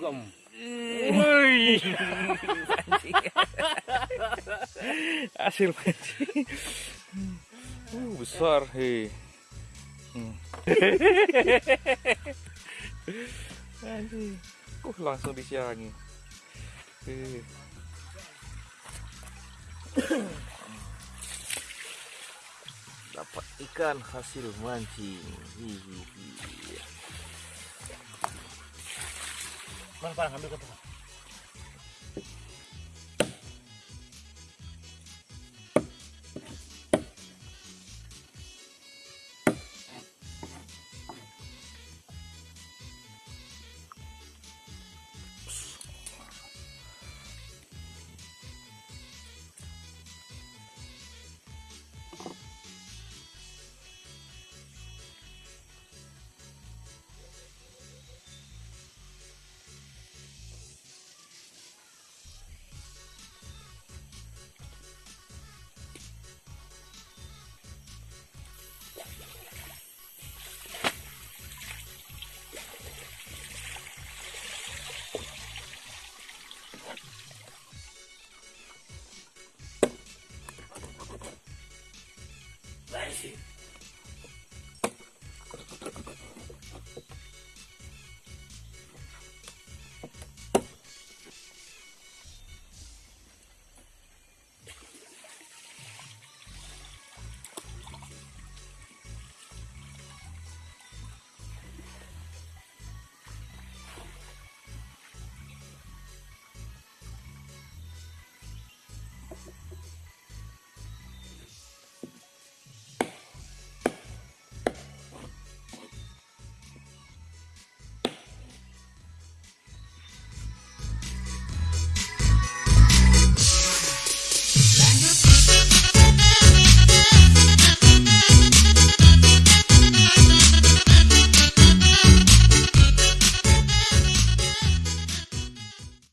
Wih. Pancing. Hasil pancing. Uh, besar, hei. Hmm. Uh, langsung disiangi. Hei. Dapat ikan hasil mancing. Hihihi. Langsung. assim.